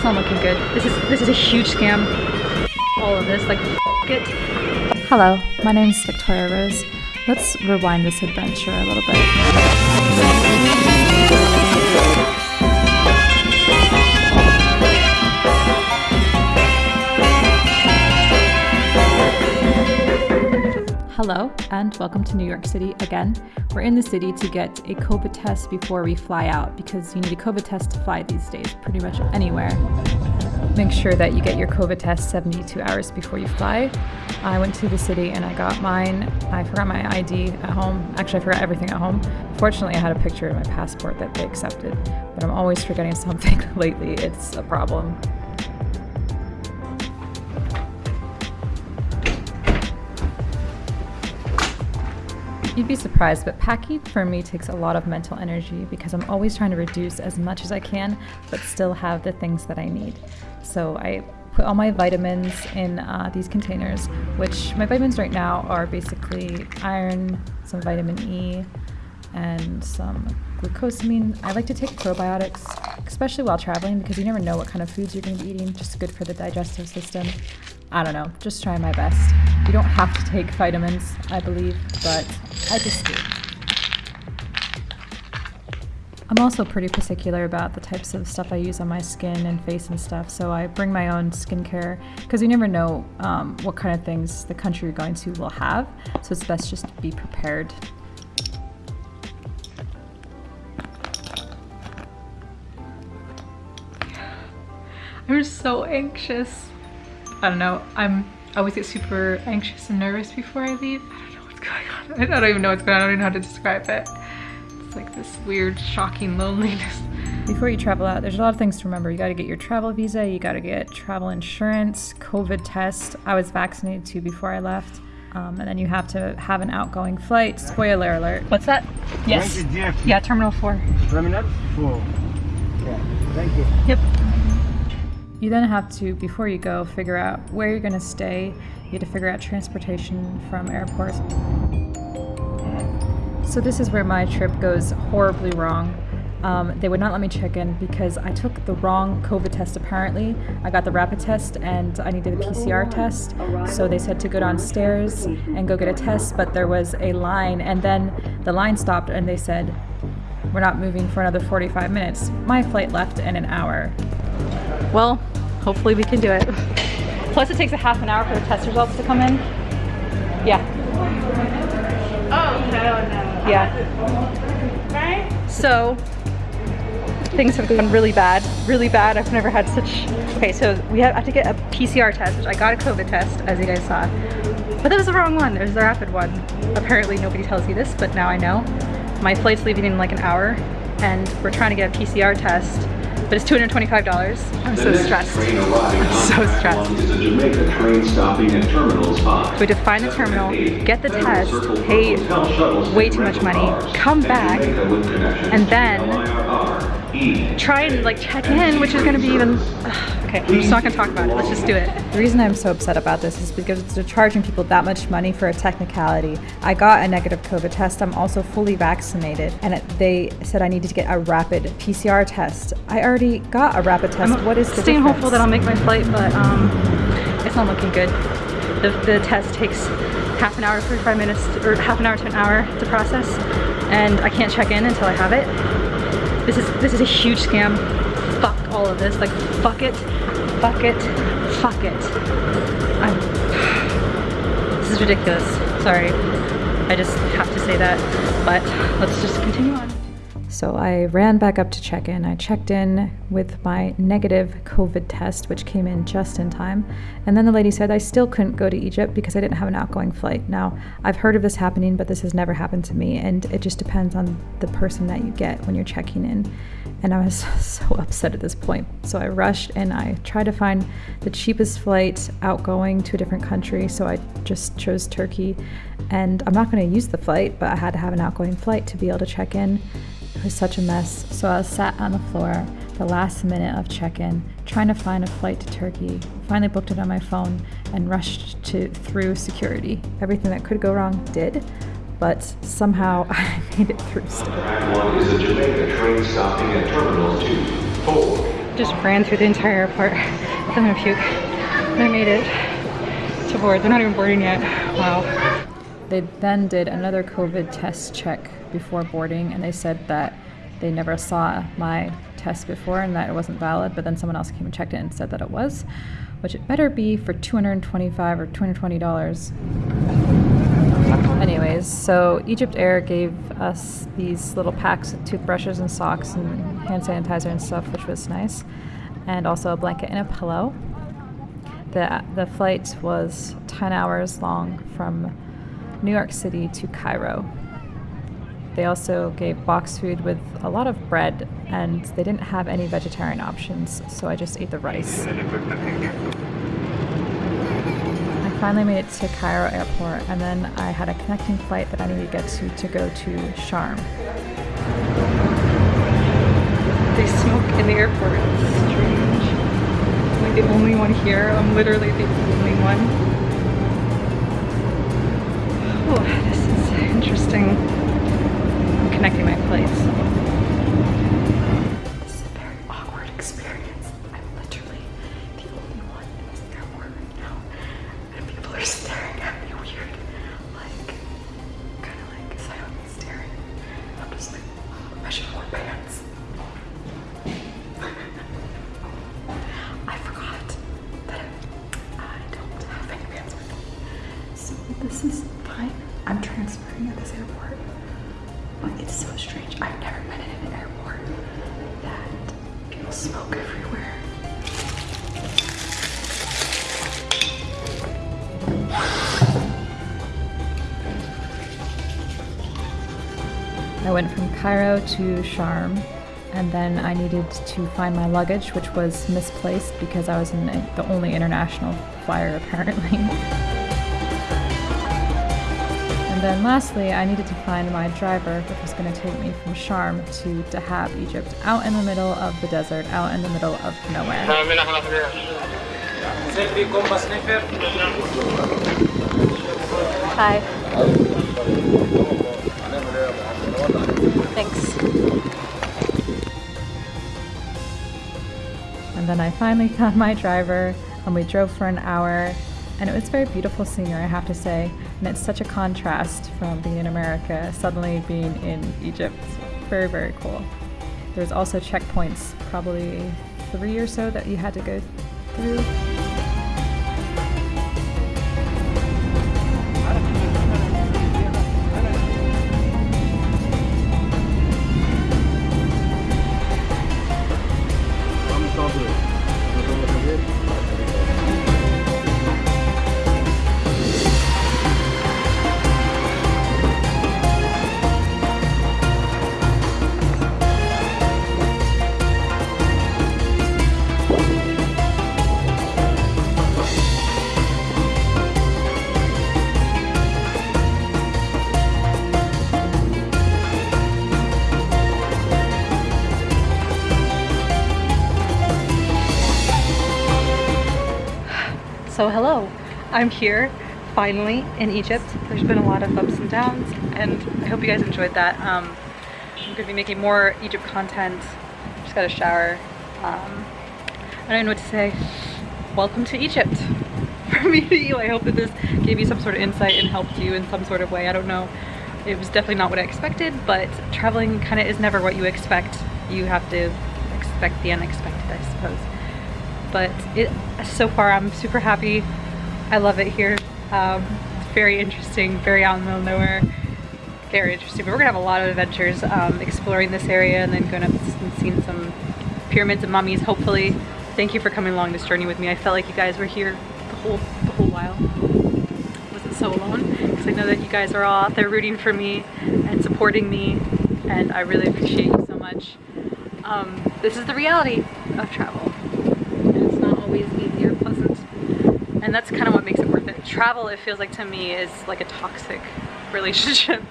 It's not looking good. This is this is a huge scam. All of this, like it. Hello, my name is Victoria Rose. Let's rewind this adventure a little bit. Hello, and welcome to New York City again. We're in the city to get a COVID test before we fly out because you need a COVID test to fly these days, pretty much anywhere. Make sure that you get your COVID test 72 hours before you fly. I went to the city and I got mine. I forgot my ID at home. Actually, I forgot everything at home. Fortunately, I had a picture of my passport that they accepted, but I'm always forgetting something lately. It's a problem. You'd be surprised, but packing for me takes a lot of mental energy because I'm always trying to reduce as much as I can, but still have the things that I need. So I put all my vitamins in uh, these containers, which my vitamins right now are basically iron, some vitamin E, and some glucosamine. I like to take probiotics, especially while traveling, because you never know what kind of foods you're going to be eating. Just good for the digestive system. I don't know, just trying my best. You don't have to take vitamins, I believe, but I just do. I'm also pretty particular about the types of stuff I use on my skin and face and stuff, so I bring my own skincare because you never know um, what kind of things the country you're going to will have, so it's best just to be prepared. I'm so anxious. I don't know. I'm I always get super anxious and nervous before I leave. I don't know what's going on. I don't even know what's going on. I don't even know how to describe it. It's like this weird, shocking loneliness. Before you travel out, there's a lot of things to remember. You got to get your travel visa, you got to get travel insurance, COVID test. I was vaccinated too before I left. Um, and then you have to have an outgoing flight. Spoiler alert. What's that? Yes. Yeah, Terminal 4. Terminal 4. Yeah, thank you. Yep. You then have to, before you go, figure out where you're going to stay. You have to figure out transportation from airports. So this is where my trip goes horribly wrong. Um, they would not let me check in because I took the wrong COVID test apparently. I got the rapid test and I needed a PCR test. So they said to go downstairs and go get a test, but there was a line and then the line stopped and they said, we're not moving for another 45 minutes. My flight left in an hour. Well, hopefully we can do it. Plus it takes a half an hour for the test results to come in. Yeah. Oh, hell no. Yeah. Right? So things have gone really bad, really bad. I've never had such, okay, so we have, I have to get a PCR test, which I got a COVID test, as you guys saw. But that was the wrong one, it was the rapid one. Apparently nobody tells you this, but now I know. My flight's leaving in like an hour, and we're trying to get a PCR test, but it's $225. I'm so stressed. I'm so stressed. Is a Jamaica train stopping at Terminals 5. We have to find the terminal, get the test, pay way too much money, come back, and then try and like check in, which is gonna be even, okay, I'm just not gonna talk about it, let's just do it. The reason I'm so upset about this is because they're charging people that much money for a technicality. I got a negative COVID test. I'm also fully vaccinated, and it, they said I needed to get a rapid PCR test. I already got a rapid test. I'm what is the staying difference? hopeful that I'll make my flight, but um, it's not looking good. The, the test takes half an hour, 45 minutes, or half an hour to an hour to process, and I can't check in until I have it. This is this is a huge scam. Fuck all of this. Like fuck it, fuck it, fuck it. I'm, this is ridiculous. Sorry. I just have to say that. But let's just continue on. So I ran back up to check in. I checked in with my negative COVID test, which came in just in time. And then the lady said I still couldn't go to Egypt because I didn't have an outgoing flight. Now, I've heard of this happening, but this has never happened to me. And it just depends on the person that you get when you're checking in. And I was so upset at this point. So I rushed and I tried to find the cheapest flight outgoing to a different country. So I just chose Turkey. And I'm not going to use the flight, but I had to have an outgoing flight to be able to check in. It was such a mess. So I was sat on the floor the last minute of check-in, trying to find a flight to Turkey. Finally booked it on my phone and rushed to through security. Everything that could go wrong did, but somehow I made it through still. Track 1 is a Jamaica train stopping at Terminals 2, 4, Just ran through the entire airport. I'm gonna puke. And I made it to board. They're not even boarding yet. Wow. They then did another COVID test check before boarding, and they said that they never saw my test before and that it wasn't valid, but then someone else came and checked it and said that it was, which it better be for 225 or 220 dollars. Anyways, so Egypt Air gave us these little packs of toothbrushes and socks and hand sanitizer and stuff, which was nice, and also a blanket and a pillow. The, the flight was 10 hours long from New York City to Cairo. They also gave box food with a lot of bread, and they didn't have any vegetarian options, so I just ate the rice. I finally made it to Cairo airport, and then I had a connecting flight that I needed to get to to go to Sharm. They smoke in the airport. It's strange. I'm like the only one here. I'm literally the only one. Oh, this is interesting. I'm connecting my flights. This is fine. I'm transferring at this airport. But it's so strange. I've never been in an airport that people smoke everywhere. I went from Cairo to Sharm, and then I needed to find my luggage, which was misplaced because I was in the only international flyer apparently. And then lastly, I needed to find my driver, which was going to take me from Sharm to Dahab, Egypt, out in the middle of the desert, out in the middle of nowhere. Hi. Thanks. And then I finally found my driver, and we drove for an hour. And it was very beautiful scenery, I have to say. And it's such a contrast from being in America, suddenly being in Egypt. Very, very cool. There's also checkpoints, probably three or so, that you had to go through. So hello, I'm here finally in Egypt. There's been a lot of ups and downs and I hope you guys enjoyed that. Um, I'm gonna be making more Egypt content. Just got a shower. Um, I don't know what to say. Welcome to Egypt. From me to you, I hope that this gave you some sort of insight and helped you in some sort of way. I don't know. It was definitely not what I expected, but traveling kind of is never what you expect. You have to expect the unexpected, I suppose but it so far I'm super happy. I love it here. Um, it's very interesting, very out in the middle of nowhere. Very interesting. But we're gonna have a lot of adventures um, exploring this area and then going up and seeing some pyramids and mummies, hopefully. Thank you for coming along this journey with me. I felt like you guys were here the whole the whole while. I wasn't so alone because I know that you guys are all out there rooting for me and supporting me and I really appreciate you so much. Um, this is the reality of travel and it's not always easy or pleasant. And that's kind of what makes it worth it. Travel, it feels like to me, is like a toxic relationship.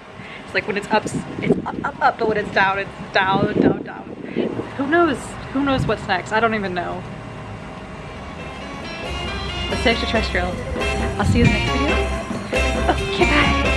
It's like when it's up, it's up, up, up, but when it's down, it's down, down, down. Who knows? Who knows what's next? I don't even know. Stay extraterrestrial. I'll see you in the next video. Okay, bye.